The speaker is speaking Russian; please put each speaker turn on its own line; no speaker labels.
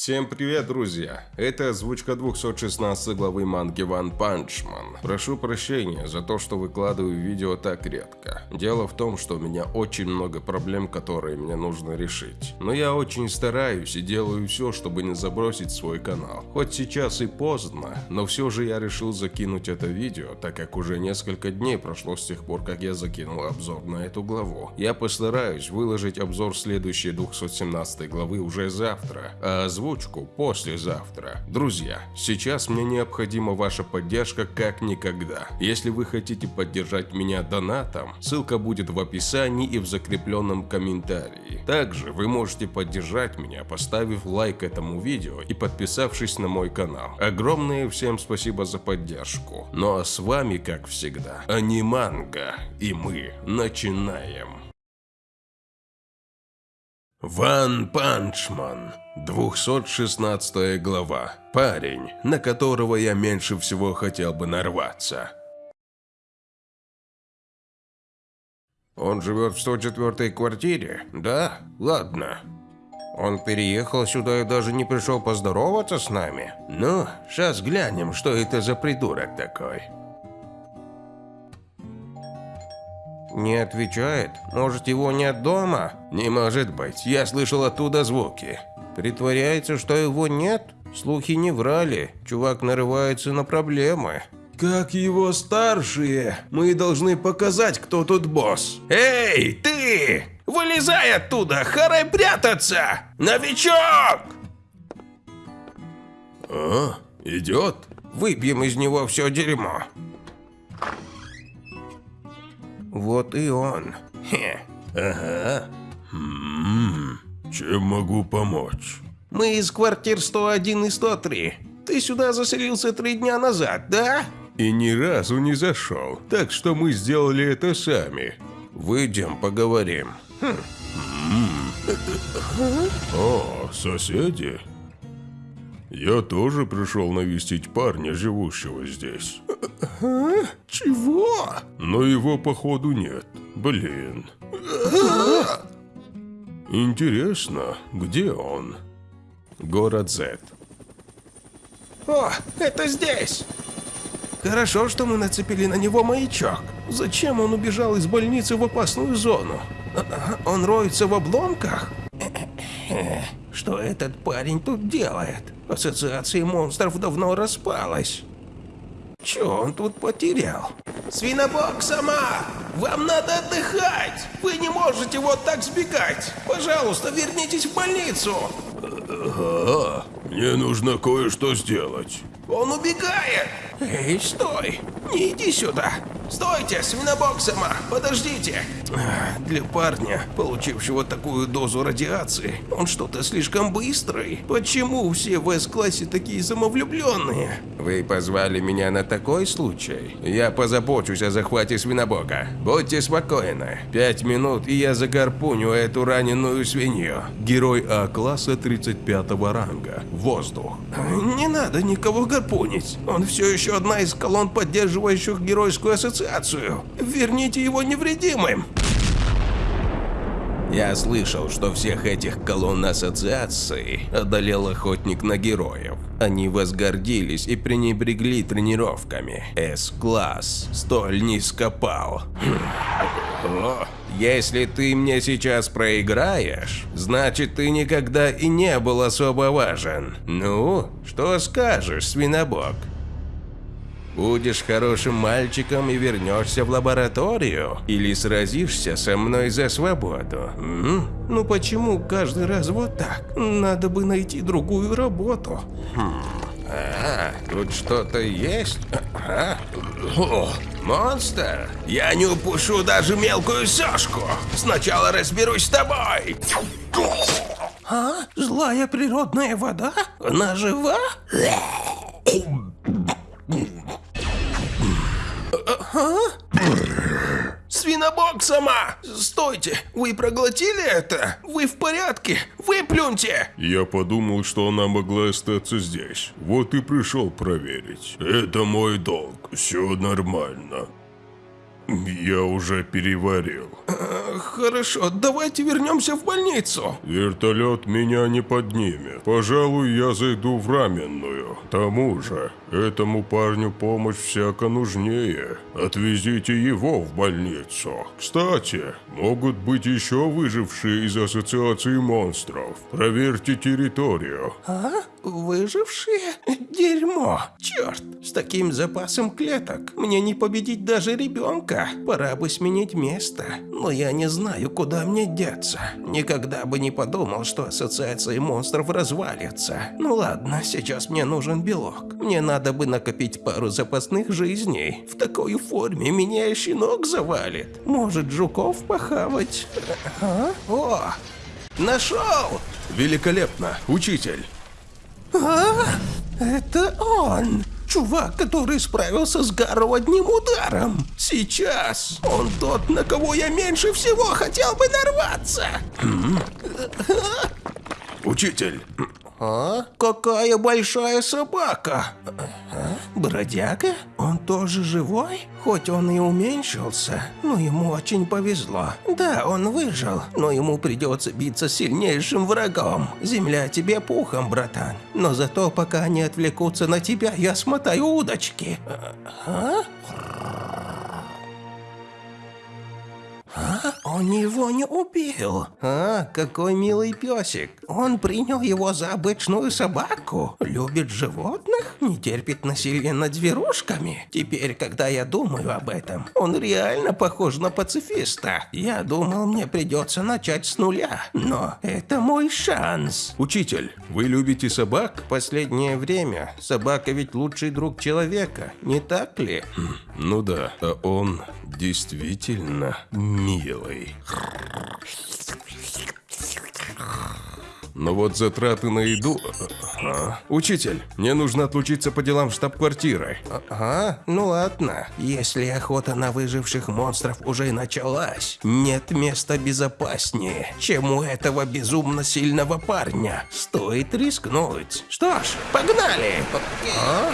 Всем привет, друзья! Это озвучка 216 главы манги Punch Man. Прошу прощения за то, что выкладываю видео так редко. Дело в том, что у меня очень много проблем, которые мне нужно решить. Но я очень стараюсь и делаю все, чтобы не забросить свой канал. Хоть сейчас и поздно, но все же я решил закинуть это видео, так как уже несколько дней прошло с тех пор, как я закинул обзор на эту главу. Я постараюсь выложить обзор следующей 217 главы уже завтра, а озвучку послезавтра. Друзья, сейчас мне необходима ваша поддержка как никогда. Если вы хотите поддержать меня донатом, ссылка будет в описании и в закрепленном комментарии. Также вы можете поддержать меня, поставив лайк этому видео и подписавшись на мой канал. Огромное всем спасибо за поддержку. Ну а с вами, как всегда, Аниманга, и мы начинаем. One Punch Man, 216 глава. Парень, на которого я меньше всего хотел бы нарваться. Он живет в 104-й квартире? Да? Ладно. Он переехал сюда и даже не пришел поздороваться с нами? Ну, сейчас глянем, что это за придурок такой. Не отвечает? Может, его нет дома? Не может быть, я слышал оттуда звуки. Притворяется, что его нет? Слухи не врали, чувак нарывается на проблемы. Как его старшие, мы должны показать, кто тут босс. Эй, ты! Вылезай оттуда, харай прятаться! Новичок! А, идет? Выпьем из него все дерьмо. Вот и он. Хе. Ага. Хм, чем могу помочь? Мы из квартир 101 и 103. Ты сюда заселился три дня назад, да? И ни разу не зашел, так что мы сделали это сами. Выйдем, поговорим. Хм. О, соседи. Я тоже пришел навестить парня, живущего здесь. А? Чего? Но его походу нет. Блин. Интересно, где он? Город Z. О, это здесь! Хорошо, что мы нацепили на него маячок. Зачем он убежал из больницы в опасную зону? Он роется в обломках? Что этот парень тут делает? Ассоциация монстров давно распалась. Чё он тут потерял? Свинобок сама! Вам надо отдыхать! Вы не можете вот так сбегать! Пожалуйста, вернитесь в больницу! Ага, мне нужно кое-что сделать. Он убегает! Эй, стой! Не иди сюда! Стойте, свинобок сама! Подождите! Для парня, получившего такую дозу радиации, он что-то слишком быстрый. Почему все в С-классе такие самовлюбленные? Вы позвали меня на такой случай? Я позабочусь о захвате свинобока. Будьте спокойны. Пять минут, и я загорпуню эту раненую свинью. Герой А-класса 35 ранга. Воздух. Не надо никого гарпунить. Он все еще одна из колонн, поддерживающих геройскую ассоциацию. Верните его невредимым. Я слышал, что всех этих колонн ассоциации одолел охотник на героев. Они возгордились и пренебрегли тренировками. С-класс столь низко пал. Если ты мне сейчас проиграешь, значит ты никогда и не был особо важен. Ну, что скажешь, свинобок? Будешь хорошим мальчиком и вернешься в лабораторию? Или сразишься со мной за свободу? М? Ну почему каждый раз вот так? Надо бы найти другую работу. Хм. А, тут что-то есть? А? О, монстр? Я не упущу даже мелкую сошку. Сначала разберусь с тобой. А? Злая природная вода? Она жива? А? Свинобок сама! Стойте! Вы проглотили это? Вы в порядке? Выплюньте!
Я подумал, что она могла остаться здесь. Вот и пришел проверить. Это мой долг. Все нормально. Я уже переварил.
Хорошо, давайте вернемся в больницу.
Вертолет меня не поднимет. Пожалуй, я зайду в раменную. К тому же, этому парню помощь всяко нужнее. Отвезите его в больницу. Кстати, могут быть еще выжившие из Ассоциации монстров. Проверьте территорию.
А? Выжившие? Дерьмо. Черт, с таким запасом клеток мне не победить даже ребенка. Пора бы сменить место. Но я не знаю, куда мне деться. Никогда бы не подумал, что ассоциация монстров развалится. Ну ладно, сейчас мне нужен белок. Мне надо бы накопить пару запасных жизней. В такой форме меня щенок завалит. Может, жуков похавать? А? О, нашел!
Великолепно, учитель.
Это он! Чувак, который справился с Гарроу одним ударом. Сейчас он тот, на кого я меньше всего хотел бы нарваться.
Учитель,
А? Какая большая собака. А? Бродяга? Он тоже живой? Хоть он и уменьшился, но ему очень повезло. Да, он выжил, но ему придется биться с сильнейшим врагом. Земля тебе пухом, братан. Но зато пока они отвлекутся на тебя, я смотаю удочки. А? Он его не убил. А, какой милый песик. Он принял его за обычную собаку. Любит животных, не терпит насилия над зверушками. Теперь, когда я думаю об этом, он реально похож на пацифиста. Я думал, мне придется начать с нуля. Но это мой шанс.
учитель, вы любите собак?
Последнее время собака ведь лучший друг человека, не так ли?
Ну да, а он действительно милый. Но вот затраты на еду... А, Учитель, мне нужно отлучиться по делам в штаб-квартиры.
Ага, ну ладно. Если охота на выживших монстров уже началась, нет места безопаснее, чем у этого безумно сильного парня. Стоит рискнуть. Что ж, погнали! А?